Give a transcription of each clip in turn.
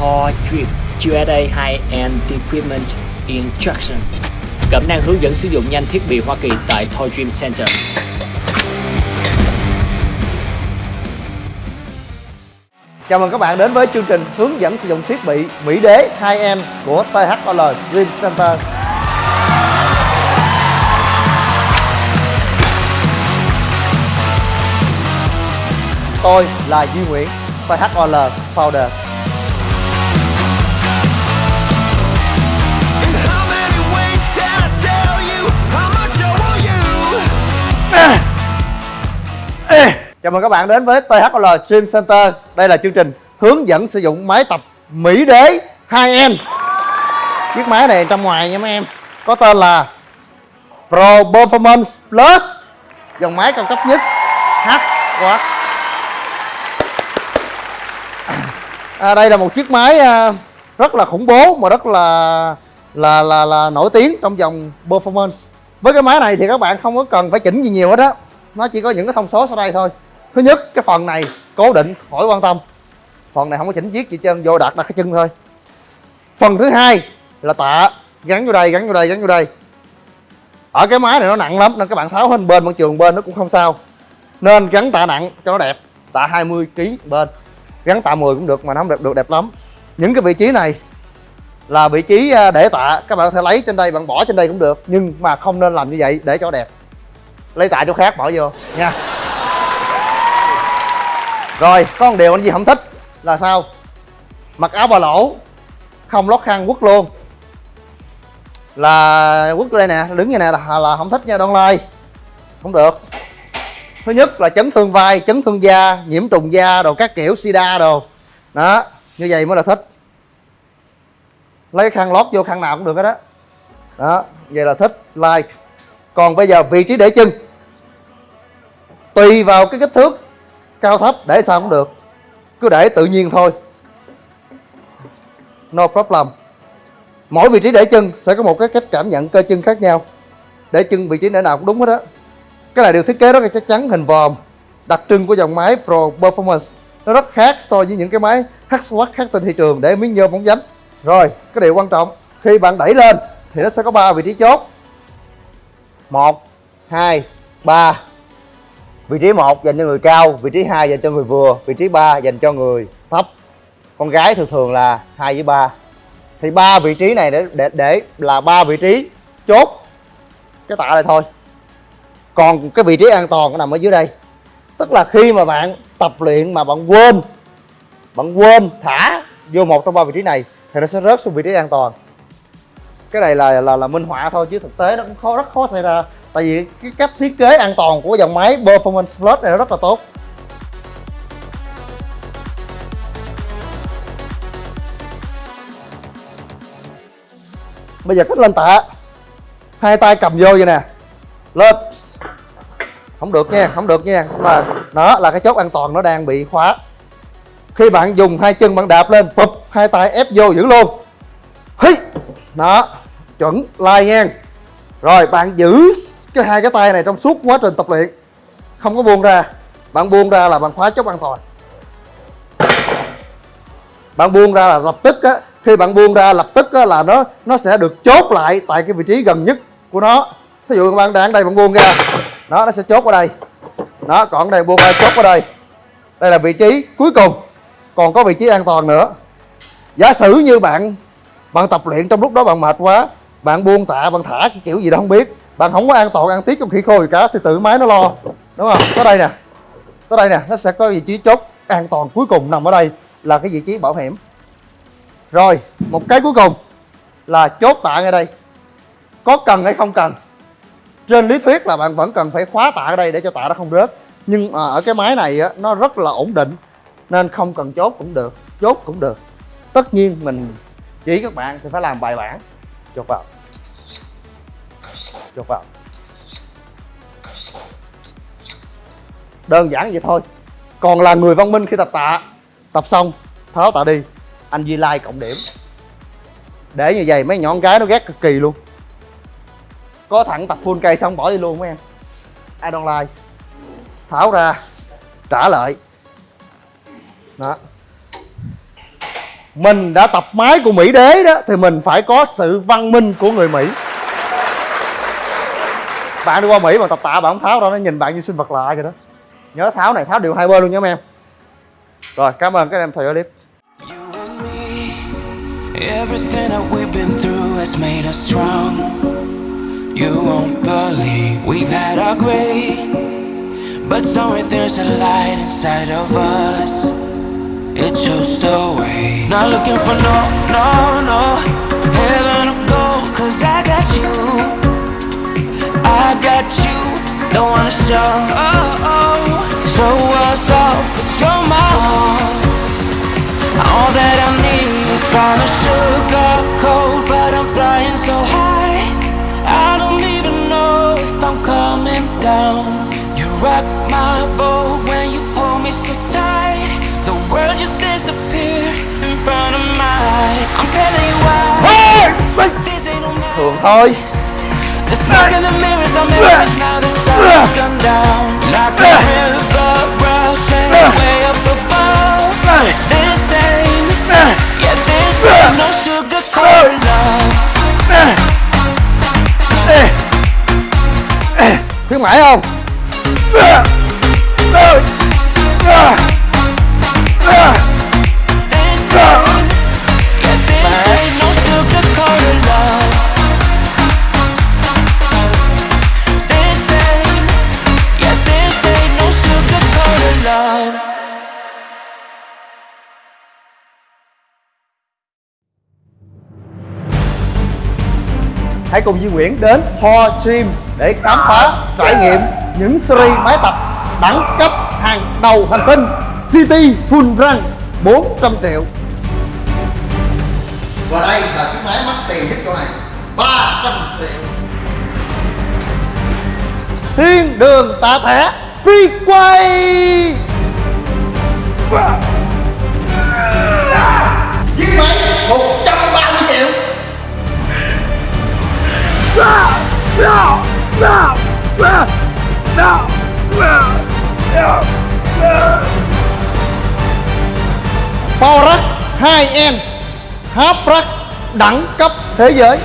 Thor Drip USA High-End Equipment Instruction Cẩm năng hướng dẫn sử dụng nhanh thiết bị Hoa Kỳ tại Toy Dream Center. Chào mừng các bạn đến với chương trình hướng dẫn sử dụng thiết bị Mỹ Đế 2M của THOL Dream Center. Tôi là Duy Nguyễn, THOL Founder. Chào mừng các bạn đến với THL Gym Center. Đây là chương trình hướng dẫn sử dụng máy tập Mỹ Đế 2M. Chiếc máy này trong ngoài nha mấy em có tên là Pro Performance Plus, dòng máy cao cấp nhất H quá À, đây là một chiếc máy à, rất là khủng bố mà rất là là là là nổi tiếng trong dòng performance. Với cái máy này thì các bạn không có cần phải chỉnh gì nhiều hết á. Nó chỉ có những cái thông số sau đây thôi. Thứ nhất, cái phần này cố định khỏi quan tâm. Phần này không có chỉnh chiếc gì trơn, vô đặt đặt cái chân thôi. Phần thứ hai là tạ gắn vô đây, gắn vô đây, gắn vô đây. Ở cái máy này nó nặng lắm nên các bạn tháo hết bên bằng trường bên nó cũng không sao. Nên gắn tạ nặng cho nó đẹp. Tạ 20 kg bên gắn tạ 10 cũng được mà nó không đẹp được đẹp lắm những cái vị trí này là vị trí à, để tạ các bạn có thể lấy trên đây bạn bỏ trên đây cũng được nhưng mà không nên làm như vậy để cho đẹp lấy tạ chỗ khác bỏ vô nha rồi có một điều anh gì không thích là sao? Mặc áo bà lỗ không lót khăn quất luôn. Là quất đây nè đứng như này là, là không thích nha đông lai. Không được. Thứ nhất là chấn thương vai chấn thương da nhiễm trùng da đồ các kiểu sida đồ. Đó như vậy mới là thích. Lấy khăn lót vô khăn nào cũng được hết đó đó vậy là thích like. Còn bây giờ vị trí để chân. Tùy vào cái kích thước cao thấp, để sao cũng được. Cứ để tự nhiên thôi. No problem. Mỗi vị trí để chân sẽ có một cái cách cảm nhận cơ chân khác nhau. Để chân vị trí để nào cũng đúng hết á. cái này được thiết kế rất là chắc chắn, hình vòm, đặc trưng của dòng máy Pro Performance. Nó rất khác so với những cái máy H-Watt khác trên thị trường, để miếng nhôm bóng dánh rồi, cái điều quan trọng, khi bạn đẩy lên thì nó sẽ có ba vị trí chốt. Một, hai, ba vị trí một dành cho người cao, vị trí hai dành cho người vừa, vị trí ba dành cho người thấp. Con gái thường thường là hai với ba. Thì ba vị trí này để để để là ba vị trí chốt cái tạ này thôi. Còn cái vị trí an toàn nó nằm ở dưới đây. Tức là khi mà bạn tập luyện mà bạn quên bạn quên thả vô một trong ba vị trí này thì nó sẽ rớt xuống vị trí an toàn. Cái này là là là minh họa thôi chứ thực tế nó cũng khó, rất khó xảy ra tại vì cái cách thiết kế an toàn của dòng máy, Performance Plus này nó rất là tốt. Bây giờ cách lên tạ. Hai tay cầm vô vậy nè. Lên. Không được nha, không được nha. Mà đó là cái chốt an toàn, nó đang bị khóa. Khi bạn dùng hai chân bạn đạp lên phụp hai tay ép vô giữ luôn. Hí đó, chuẩn, lai nha rồi, bạn giữ cái hai cái tay này trong suốt quá trình tập luyện không có buông ra. Bạn buông ra là bạn khóa chốt an toàn. Bạn buông ra là lập tức á khi bạn buông ra lập tức á, là nó nó sẽ được chốt lại tại cái vị trí gần nhất của nó. Ví dụ bạn đang đây bạn buông ra đó nó sẽ chốt ở đây. Đó còn đây buông ra chốt ở đây. Đây là vị trí cuối cùng còn có vị trí an toàn nữa. Giả sử như bạn bạn tập luyện trong lúc đó bạn mệt quá bạn buông tạ bạn thả cái kiểu gì đó không biết bạn không có an toàn ăn tiết trong khi khô gì cả thì tự máy nó lo. Đúng không? Có đây nè. Có đây nè nó sẽ có vị trí chốt an toàn cuối cùng nằm ở đây là cái vị trí bảo hiểm. Rồi một cái cuối cùng là chốt tạ ngay đây. Có cần hay không cần? Trên lý thuyết là bạn vẫn cần phải khóa tạ ở đây để cho tạ nó không rớt. Nhưng à, ở cái máy này á, nó rất là ổn định nên không cần chốt cũng được chốt cũng được. Tất nhiên mình chỉ các bạn thì phải làm bài bản. Chốt vào chốt vào đơn giản vậy thôi. Còn là người văn minh khi tập tạ, tập xong, tháo tạ đi, anh di Lai cộng điểm. Để như vậy mấy nhọn cái nó ghét cực kỳ luôn. Có thẳng tập full cây xong bỏ đi luôn mấy em. Ai don't like. Tháo ra, trả lại. Đó. Mình đã tập máy của Mỹ đế đó, thì mình phải có sự văn minh của người Mỹ bạn đi qua Mỹ mà tập tạ bạn không tháo đâu nó nhìn bạn như sinh vật lạ vậy đó nhớ tháo này tháo đều hai bên luôn nha em rồi cảm ơn các em theo dõi clip everything that we've been through has made us strong. You won't believe we've had our gray, but somewhere there's a light inside of us. It shows the way. Not looking for no, no, no heaven or gold, cause I got you. I got you. Don't wanna show, oh, oh, show us off, but you're my all. All that I need, trying to sugarcoat, but I'm flying so high. I don't even know if I'm coming down. You rock my boat when you hold me so tight. The world just disappears in front of my eyes. I'm telling you why. This ain't no magic. thôi oh, The smoke in the mirrors, I'm now the sun has gone down. Like a river hãy cùng Duy Nguyễn đến Ho Gym để khám phá trải nghiệm những series máy tập đẳng cấp hàng đầu hành tinh City Full Run 400 triệu. Và đây là chiếc máy mắc tiền nhất chỗ này 300 triệu. Thiên đường tạ thẻ phi quay Power 2N Half Rack đẳng cấp thế giới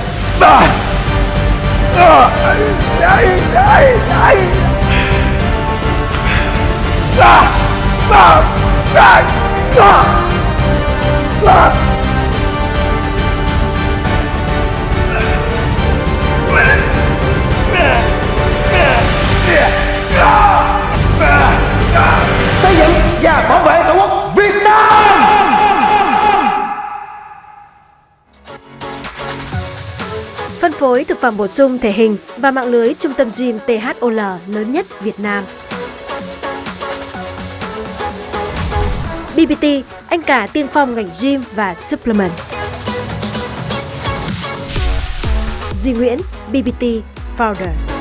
xây thực phẩm bổ sung thể hình và mạng lưới trung tâm gym THOL lớn nhất Việt Nam. BBT, anh cả tiên phong ngành gym và supplement. Duy Nguyễn, BBT Founder.